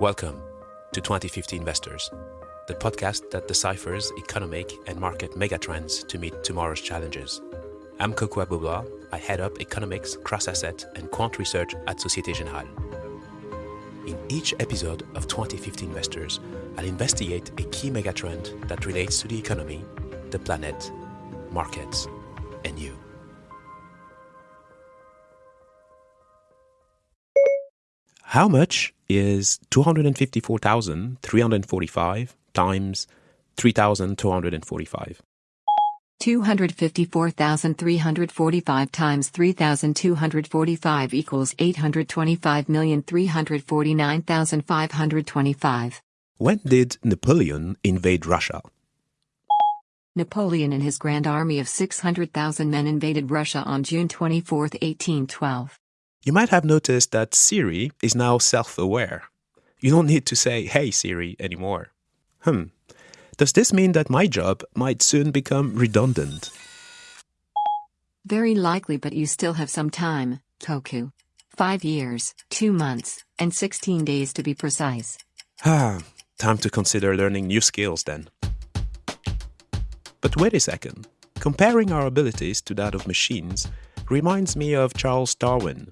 Welcome to 2050 Investors, the podcast that deciphers economic and market megatrends to meet tomorrow's challenges. I'm Kokou Agbo-Bloua. I head up economics, cross-asset, and quant research at Societe Generale. In each episode of 2050 Investors, I'll investigate a key megatrend that relates to the economy, the planet, markets, and you. How much is 254,345 times 3,245? 254,345 times 3,245 equals 825,349,525. When did Napoleon invade Russia? Napoleon and his grand army of 600,000 men invaded Russia on June 24, 1812. You might have noticed that Siri is now self aware. You don't need to say, Hey Siri anymore. Hmm. Does this mean that my job might soon become redundant? Very likely, but you still have some time, Kokou. Five years, two months, and 16 days to be precise. Ah, time to consider learning new skills then. But wait a second. Comparing our abilities to that of machines reminds me of Charles Darwin.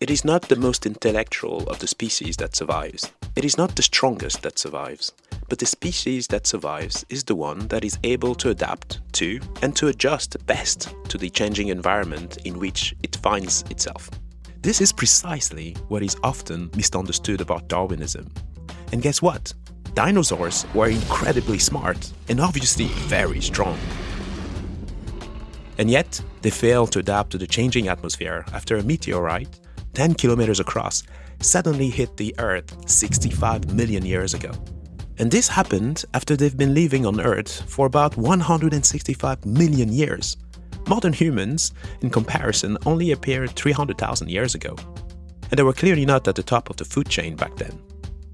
It is not the most intellectual of the species that survives. It is not the strongest that survives. But the species that survives is the one that is able to adapt to and to adjust best to the changing environment in which it finds itself. This is precisely what is often misunderstood about Darwinism. And guess what? Dinosaurs were incredibly smart and obviously very strong. And yet, they failed to adapt to the changing atmosphere after a meteorite, 10 kilometers across, suddenly hit the Earth 65 million years ago. And this happened after they've been living on Earth for about 165 million years. Modern humans, in comparison, only appeared 300,000 years ago. And they were clearly not at the top of the food chain back then.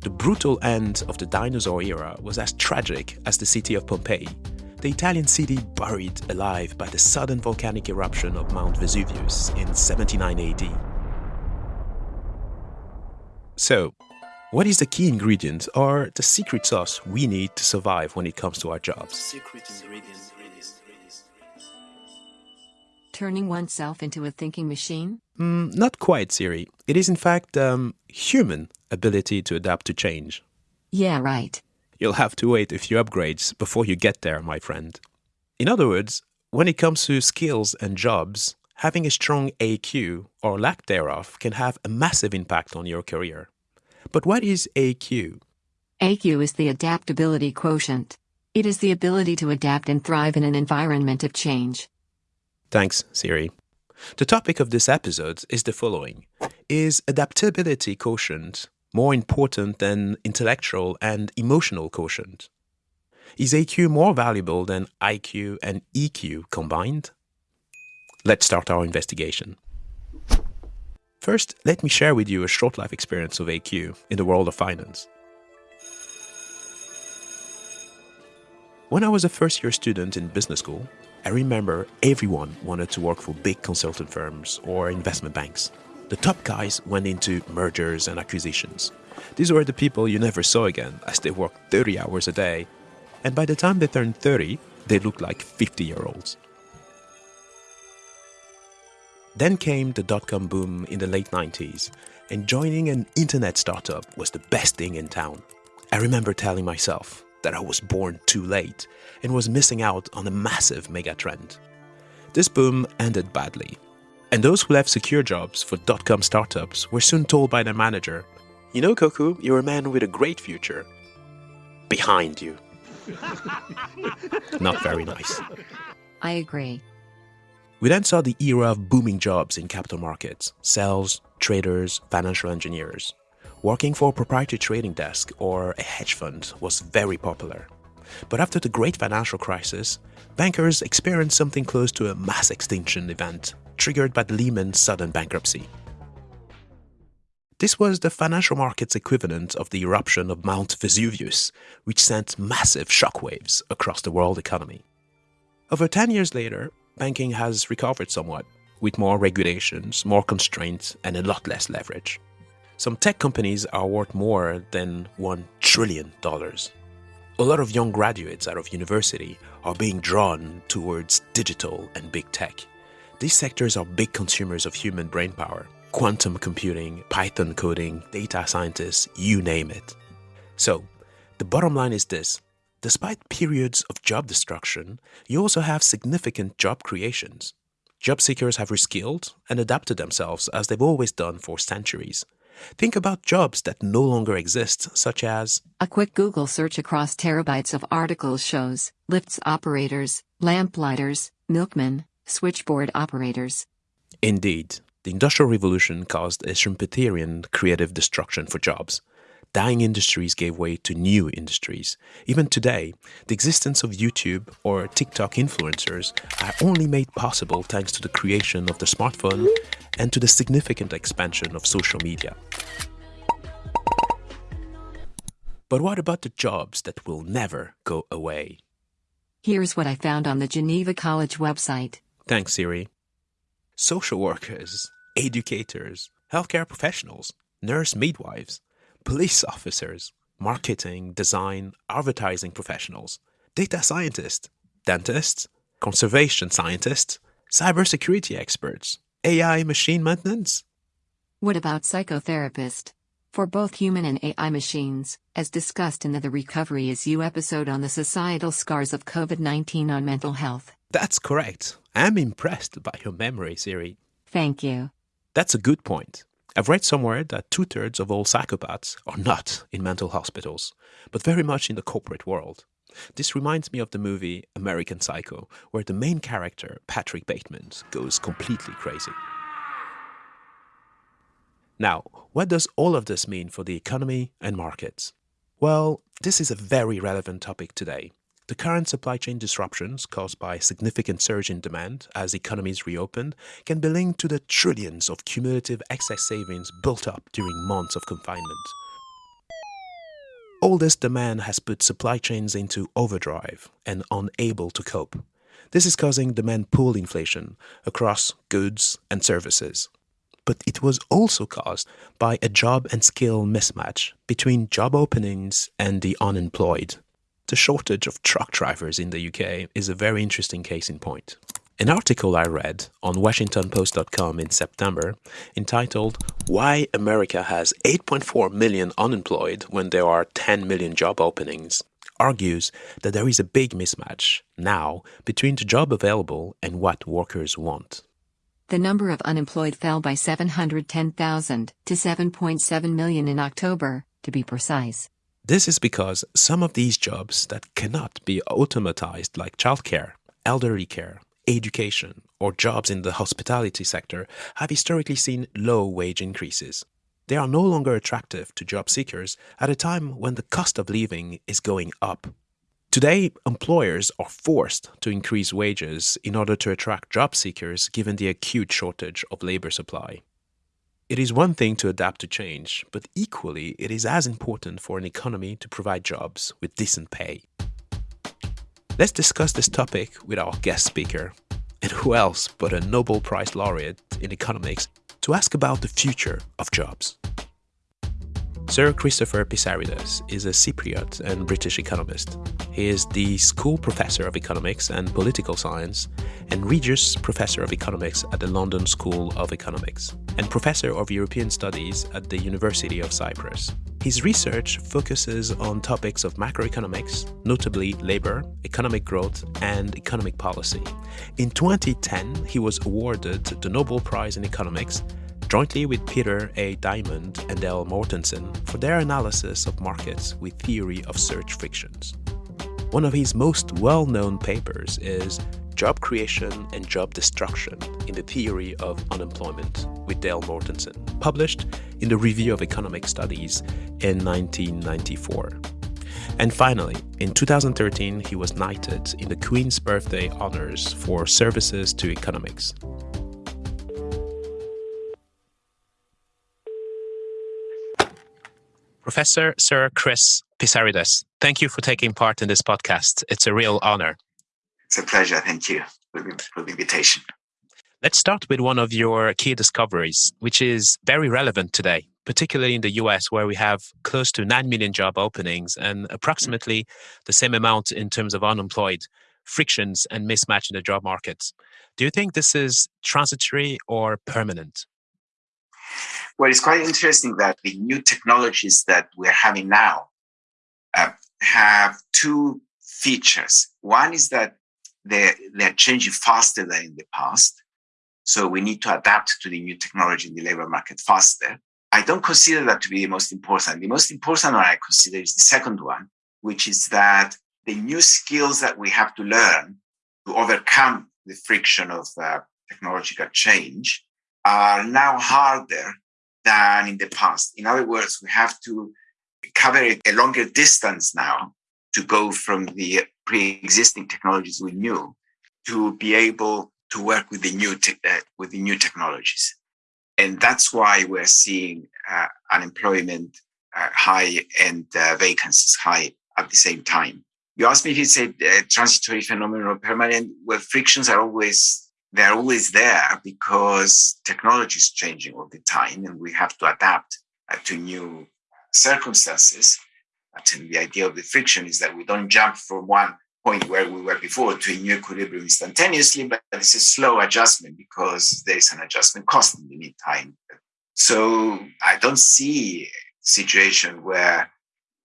The brutal end of the dinosaur era was as tragic as the city of Pompeii, the Italian city buried alive by the sudden volcanic eruption of Mount Vesuvius in 79 AD. So, what is the key ingredient or the secret sauce we need to survive when it comes to our jobs? Secret ingredient. Turning oneself into a thinking machine? Mm, not quite, Siri. It is in fact um, human ability to adapt to change. Yeah, right. You'll have to wait a few upgrades before you get there, my friend. In other words, when it comes to skills and jobs, having a strong AQ or lack thereof can have a massive impact on your career. But what is AQ? AQ is the adaptability quotient. It is the ability to adapt and thrive in an environment of change. Thanks, Siri. The topic of this episode is the following Is adaptability quotient more important than intellectual and emotional quotient? Is AQ more valuable than IQ and EQ combined? Let's start our investigation. First, let me share with you a short life experience of AQ in the world of finance. When I was a first year student in business school, I remember everyone wanted to work for big consultant firms or investment banks. The top guys went into mergers and acquisitions. These were the people you never saw again as they worked 30 hours a day. And by the time they turned 30, they looked like 50 year olds. Then came the dot com boom in the late 90s, and joining an internet startup was the best thing in town. I remember telling myself that I was born too late and was missing out on a massive megatrend. This boom ended badly, and those who left secure jobs for dot com startups were soon told by their manager, You know, Kokou, you're a man with a great future. Behind you. Not very nice. I agree. We then saw the era of booming jobs in capital markets sales, traders, financial engineers. Working for a proprietary trading desk or a hedge fund was very popular. But after the great financial crisis, bankers experienced something close to a mass extinction event triggered by the Lehman sudden bankruptcy. This was the financial market's equivalent of the eruption of Mount Vesuvius, which sent massive shockwaves across the world economy. Over 10 years later, banking has recovered somewhat, with more regulations, more constraints, and a lot less leverage. Some tech companies are worth more than $1 trillion. A lot of young graduates out of university are being drawn towards digital and big tech. These sectors are big consumers of human brainpower quantum computing, Python coding, data scientists, you name it. So, the bottom line is this despite periods of job destruction, you also have significant job creations. Job seekers have reskilled and adapted themselves as they've always done for centuries. Think about jobs that no longer exist, such as A quick Google search across terabytes of articles shows lifts operators, lamplighters, milkmen, switchboard operators. Indeed, the Industrial Revolution caused a Schumpeterian creative destruction for jobs. Dying industries gave way to new industries. Even today, the existence of YouTube or TikTok influencers are only made possible thanks to the creation of the smartphone and to the significant expansion of social media. But what about the jobs that will never go away? Here's what I found on the Geneva College website. Thanks, Siri. Social workers, educators, healthcare professionals, nurse midwives, police officers, marketing, design, advertising professionals, data scientists, dentists, conservation scientists, cybersecurity experts, AI machine maintenance. What about psychotherapist? For both human and AI machines, as discussed in the The Recovery is You episode on the societal scars of COVID 19 on mental health. That's correct. I'm impressed by your memory, Siri. Thank you. That's a good point. I've read somewhere that two thirds of all psychopaths are not in mental hospitals, but very much in the corporate world. This reminds me of the movie American Psycho, where the main character, Patrick Bateman, goes completely crazy. Now, what does all of this mean for the economy and markets? Well, this is a very relevant topic today. The current supply chain disruptions caused by significant surge in demand as economies reopened can be linked to the trillions of cumulative excess savings built up during months of confinement. All this demand has put supply chains into overdrive and unable to cope. This is causing demand pull inflation across goods and services. But it was also caused by a job and skill mismatch between job openings and the unemployed. The shortage of truck drivers in the UK is a very interesting case in point. An article I read on WashingtonPost.com in September entitled Why America Has 8.4 Million Unemployed When There Are 10 Million Job Openings argues that there is a big mismatch now between the job available and what workers want. The number of unemployed fell by 710,000 to 7.7 million in October, to be precise. This is because some of these jobs that cannot be automatized, like childcare, elderly care, education, or jobs in the hospitality sector, have historically seen low wage increases. They are no longer attractive to job seekers at a time when the cost of living is going up. Today, employers are forced to increase wages in order to attract job seekers given the acute shortage of labor supply. It is one thing to adapt to change, but equally, it is as important for an economy to provide jobs with decent pay. Let's discuss this topic with our guest speaker, and who else but a Nobel Prize laureate in economics to ask about the future of jobs. Sir Christopher Pissarides is a Cypriot and British economist. He is the School Professor of Economics and Political Science and Regius Professor of Economics at the London School of Economics and Professor of European Studies at the University of Cyprus. His research focuses on topics of macroeconomics, notably labor, economic growth, and economic policy. In 2010, he was awarded the Nobel Prize in Economics jointly with Peter A. Diamond and L. Mortensen for their analysis of markets with theory of search frictions. One of his most well-known papers is Job Creation and Job Destruction in the Theory of Unemployment with Dale Mortensen, published in the Review of Economic Studies in 1994. And finally, in 2013, he was knighted in the Queen's Birthday Honours for services to economics. Professor Sir Chris Pissarides, thank you for taking part in this podcast. It's a real honor. It's a pleasure. Thank you for the, for the invitation. Let's start with one of your key discoveries, which is very relevant today particularly in the US, where we have close to 9 million job openings and approximately the same amount in terms of unemployed, frictions, and mismatch in the job markets. Do you think this is transitory or permanent? Well, it's quite interesting that the new technologies that we're having now uh, have two features. One is that they're, they're changing faster than in the past. So we need to adapt to the new technology in the labor market faster. I don't consider that to be the most important. The most important one I consider is the second one, which is that the new skills that we have to learn to overcome the friction of uh, technological change are now harder than in the past. In other words, we have to cover a longer distance now to go from the pre-existing technologies we knew to be able to work with the new te- uh, with the new technologies, and that's why we're seeing uh, unemployment uh, high and uh, vacancies high at the same time. You asked me if it's a, a transitory phenomenon or permanent. Well, frictions are always they're always there because technology is changing all the time, and we have to adapt uh, to new circumstances. And the idea of the friction is that we don't jump from one point where we were before to a new equilibrium instantaneously, but it's a slow adjustment because there is an adjustment cost in the meantime. So I don't see a situation where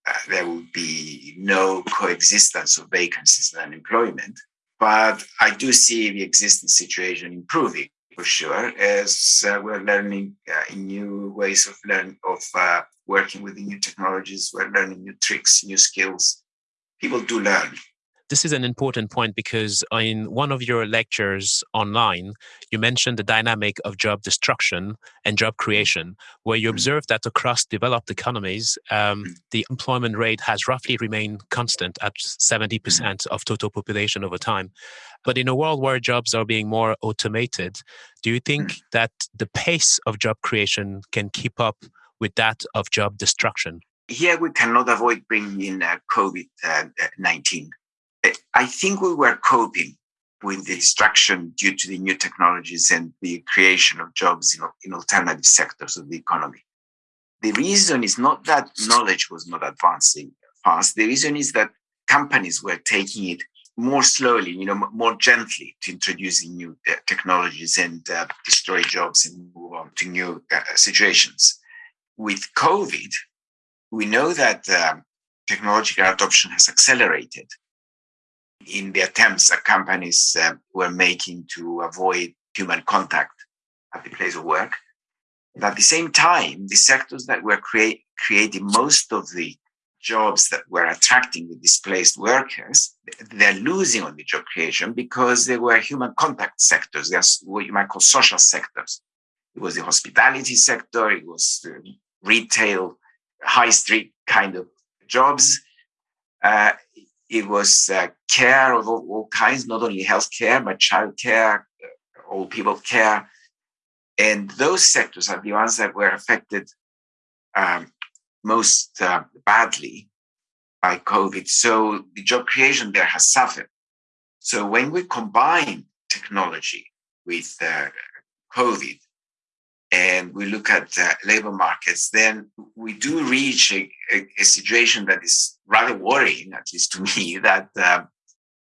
uh, there will be no coexistence of vacancies and unemployment. But I do see the existing situation improving for sure as uh, we're learning uh, new ways of learning of uh, working with the new technologies. We're learning new tricks, new skills. People do learn. This is an important point because in one of your lectures online, you mentioned the dynamic of job destruction and job creation, where you mm-hmm. observed that across developed economies, um, mm-hmm. the employment rate has roughly remained constant at 70% mm-hmm. of total population over time. But in a world where jobs are being more automated, do you think that the pace of job creation can keep up with that of job destruction? Here, we cannot avoid bringing in uh, COVID uh, 19 I think we were coping with the destruction due to the new technologies and the creation of jobs in, in alternative sectors of the economy. The reason is not that knowledge was not advancing fast. The reason is that companies were taking it more slowly, you know, more gently to introducing new uh, technologies and uh, destroy jobs and move on to new uh, situations. With COVID, we know that um, technological adoption has accelerated in the attempts that companies uh, were making to avoid human contact at the place of work. And at the same time, the sectors that were create, creating most of the jobs that were attracting the displaced workers, they're losing on the job creation because they were human contact sectors. They're what you might call social sectors. It was the hospitality sector, it was retail, high street kind of jobs. Uh, it was uh, care of all, all, kinds, not only healthcare, but childcare, uh, old people care. And those sectors are the ones that were affected um, most uh, badly by COVID. So the job creation there has suffered. So when we combine technology with uh, COVID, and we look at uh, labor markets, then we do reach a, a, a, situation that is rather worrying, at least to me, that uh,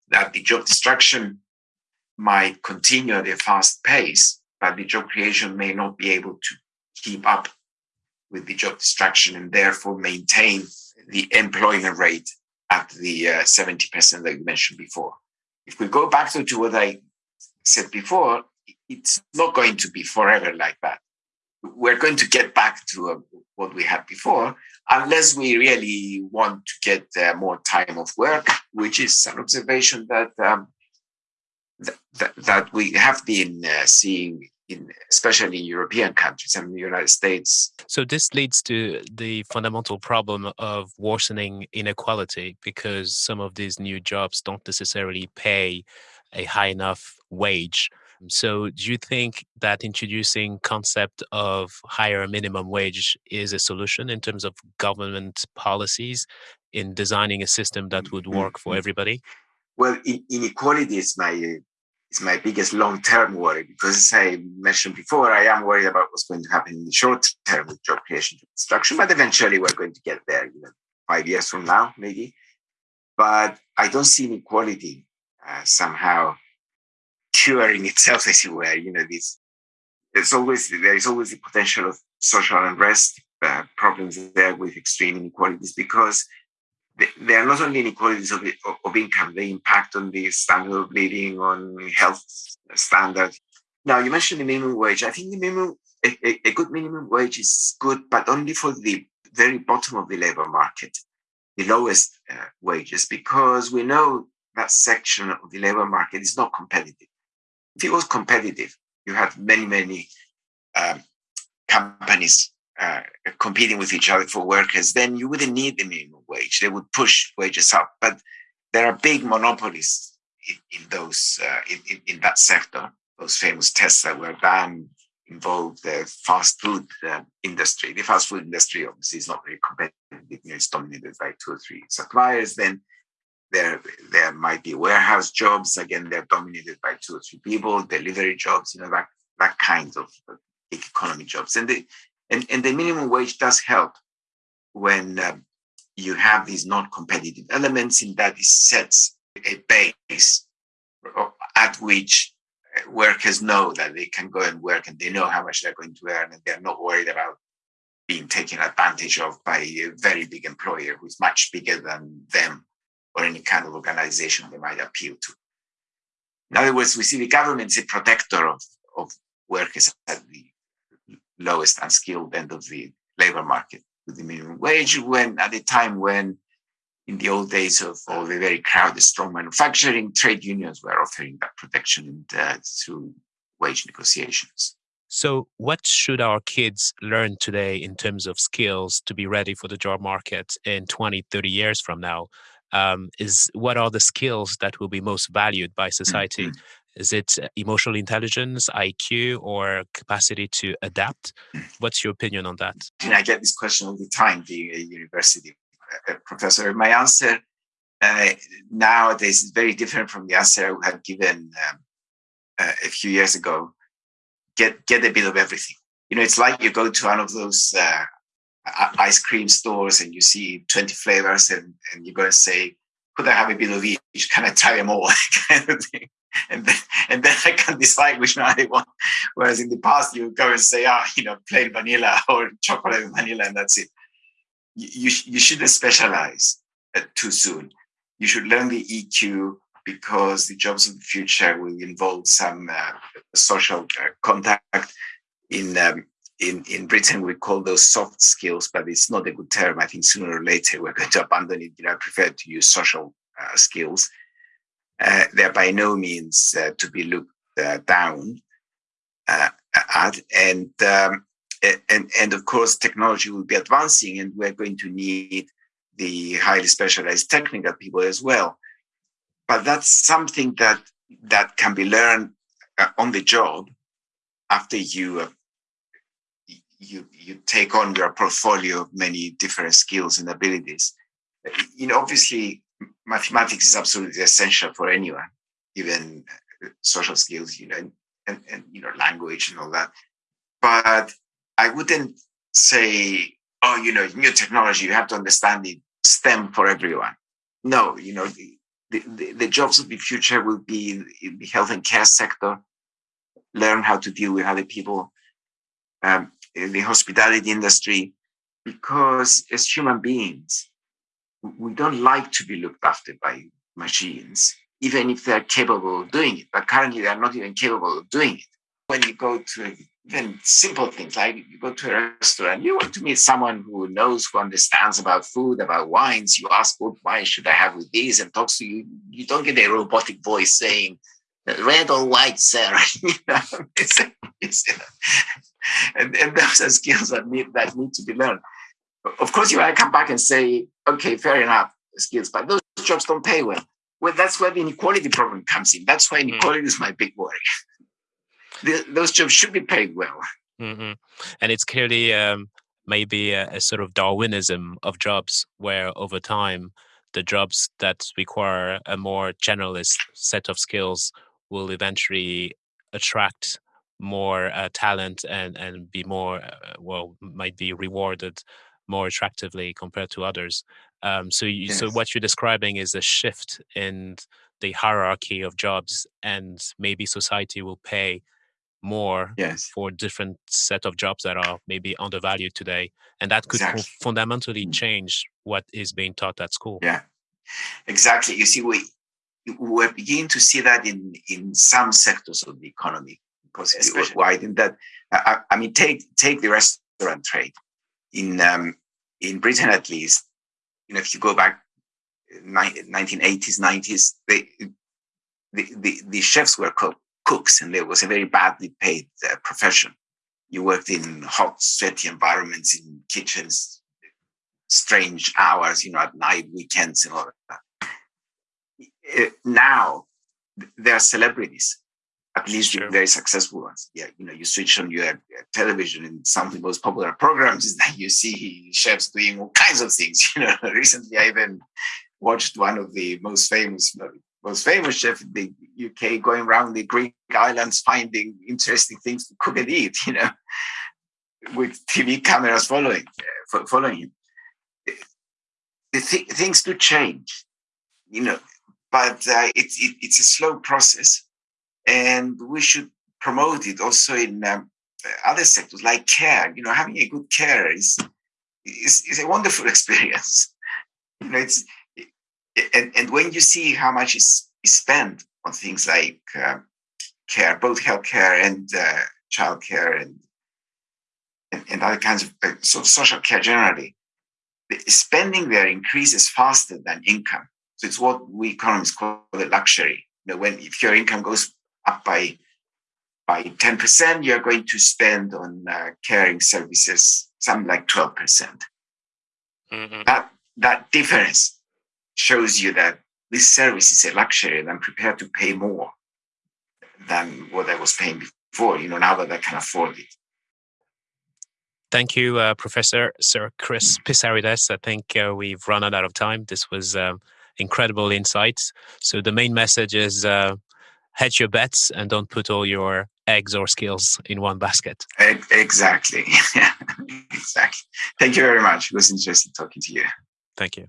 that the job destruction might continue at a fast pace, but the job creation may not be able to keep up with the job destruction and therefore maintain the employment rate at the uh, 70% that you mentioned before. If we go back to, to what I said before, it's not going to be forever like that we're going to get back to uh, what we had before unless we really want to get uh, more time of work, which is an observation that um, th- th- that we have been uh, seeing in especially in European countries and the United States. So this leads to the fundamental problem of worsening inequality because some of these new jobs don't necessarily pay a high enough wage so do you think that introducing concept of higher minimum wage is a solution in terms of government policies in designing a system that would mm-hmm, work for everybody? Well, inequality is my is my biggest long-term worry because as I mentioned before, I am worried about what's going to happen in the short term with job creation and construction, but eventually we're going to get there, you know, five years from now, maybe. But I don't see inequality uh, somehow curing itself, as you were. You know, this there's always there is always the potential of social unrest, uh, problems there with extreme inequalities because there are not only inequalities of, of income, they impact on the standard of living, on health standards. Now, you mentioned the minimum wage. I think the minimum, a, a good minimum wage is good, but only for the very bottom of the labor market, the lowest uh, wages, because we know that section of the labor market is not competitive. If it was competitive, you have many, many um, companies uh, competing with each other for workers, then you wouldn't need the minimum wage. They would push wages up. But there are big monopolies in, in those uh, in, in, that sector. Those famous tests that were done involved the fast food uh, industry. The fast food industry obviously is not very competitive. It's dominated by two or three suppliers. Then there there might be warehouse jobs. Again, they're dominated by two or three people. Delivery jobs. You know that that kind of economy jobs. And the and, and the minimum wage does help when um, you have these non-competitive elements in that it sets a base at which uh, workers know that they can go and work and they know how much they're going to earn and they're not worried about being taken advantage of by a very big employer who's much bigger than them or any kind of organization they might appeal to. In other words, we see the government as a protector of, of workers at the lowest unskilled end of the labor market with the minimum wage when at a time when in the old days of all the very crowded strong manufacturing trade unions were offering that protection uh, through wage negotiations so what should our kids learn today in terms of skills to be ready for the job market in 20 30 years from now um, is what are the skills that will be most valued by society mm-hmm. Is it uh, emotional intelligence, IQ, or capacity to adapt? What's your opinion on that? And I get this question all the time, being a university uh, uh, professor. My answer uh, nowadays is very different from the answer I had given um, uh, a few years ago. Get get a bit of everything. You know, it's like you go to one of those uh, ice cream stores and you see 20 flavors and, and you go and say, could I have a bit of each? Can I try them all? kind of thing and then, and then I can decide which one I want. Whereas in the past, you go and say, ah, oh, you know, plain vanilla or chocolate vanilla, and that's it. You, you, you shouldn't specialize uh, too soon. You should learn the EQ because the jobs of the future will involve some uh, social uh, contact. In um, in in Britain, we call those soft skills, but it's not a good term. I think sooner or later we're going to abandon it. You know, I prefer to use social uh, skills uh, they're by no means uh, to be looked uh, down uh, at. And, um, and, and of course, technology will be advancing, and we're going to need the highly specialized technical people as well. But that's something that that can be learned uh, on the job after you you you take on your portfolio of many different skills and abilities. You know, obviously, mathematics is absolutely essential for anyone, even uh, social skills, you know, and, and, and you know, language and all that. But I wouldn't say, oh, you know, new technology, you have to understand it STEM for everyone. No, you know, the, the, the jobs of the future will be in the health and care sector, learn how to deal with other people, um, the hospitality industry, because as human beings, we don't like to be looked after by machines, even if they're capable of doing it. But currently, they're not even capable of doing it. When you go to even simple things like you go to a restaurant, you want to meet someone who knows, who understands about food, about wines. You ask, what wine should I have with these? And talks to you. You don't get a robotic voice saying, red or white, sir. it's, it's, and, and those are skills that need, that need to be learned. Of course, you might come back and say, okay, fair enough, skills, but those jobs don't pay well. Well, that's where the inequality problem comes in. That's why hmm. inequality mm. is my big worry. the, those jobs should be paid well. Mm-hmm. And it's clearly um, maybe a, a, sort of Darwinism of jobs, where over time, the jobs that require a more generalist set of skills will eventually attract more uh, talent and and be more uh, well might be rewarded more attractively compared to others. Um, so you, yes. so what you're describing is a shift in the hierarchy of jobs, and maybe society will pay more yes. for different set of jobs that are maybe undervalued today and that could exactly. fundamentally mm. change what is being taught at school yeah exactly you see we we're beginning to see that in in some sectors of the economy possibly wide in that I, I, mean take take the restaurant trade in um, in britain at least you know if you go back 1980s 90s they the, the, the chefs were called cooks, and it was a very badly paid uh, profession. You worked in hot, sweaty environments, in kitchens, strange hours, you know, at night, weekends, and all that. Uh, now, there are celebrities, at least sure. very successful ones. Yeah, you know, you switch on your uh, television, and some of the most popular programs is that you see chefs doing all kinds of things. You know, recently I even watched one of the most famous most famous chef in the UK going around the Greek islands finding interesting things to cook and eat, you know, with TV cameras following uh, following him. The th- things do change, you know, but uh, it's it, it's a slow process, and we should promote it also in um, other sectors like care. You know, having a good care is is, is a wonderful experience. You know, it's and, and when you see how much is, is spent on things like uh, care, both healthcare and uh, childcare and, and, and other kinds of uh, so social care generally, the spending there increases faster than income. So it's what we economists call the luxury. You know, when if your income goes up by by 10%, you're going to spend on uh, caring services something like 12%. percent mm hmm That that difference shows you that this service is a luxury and I'm prepared to pay more than what I was paying before, you know, now that I can afford it. Thank you, uh, Professor Sir Chris Pissarides. I think uh, we've run out of time. This was um, incredible insights. So the main message is uh, hedge your bets and don't put all your eggs or skills in one basket. Exactly. exactly. Thank you very much. It was interesting talking to you. Thank you.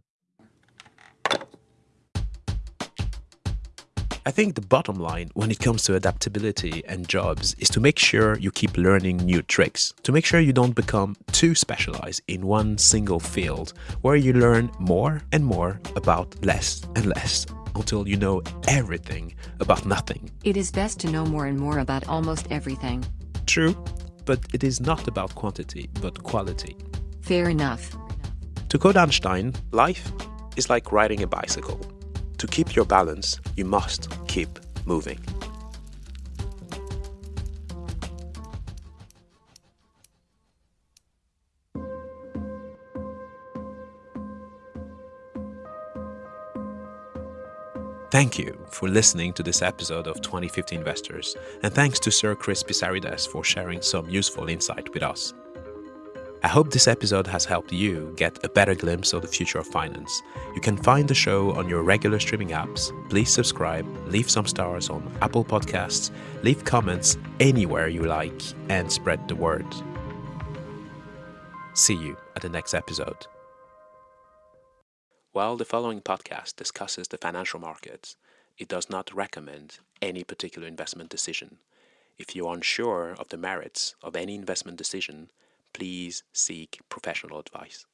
I think the bottom line when it comes to adaptability and jobs is to make sure you keep learning new tricks, to make sure you don't become too specialized in one single field where you learn more and more about less and less until you know everything about nothing. It is best to know more and more about almost everything. True, but it is not about quantity, but quality. Fair enough. To quote Einstein, life is like riding a bicycle. To keep your balance, you must keep moving. Thank you for listening to this episode of 2050 Investors, and thanks to Sir Chris Pissarides for sharing some useful insight with us. I hope this episode has helped you get a better glimpse of the future of finance. You can find the show on your regular streaming apps. Please subscribe, leave some stars on Apple Podcasts, leave comments anywhere you like, and spread the word. See you at the next episode. While the following podcast discusses the financial markets, it does not recommend any particular investment decision. If you are unsure of the merits of any investment decision, please seek professional advice.